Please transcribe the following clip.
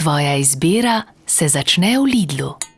Tvoja izbira se začne v Lidlu.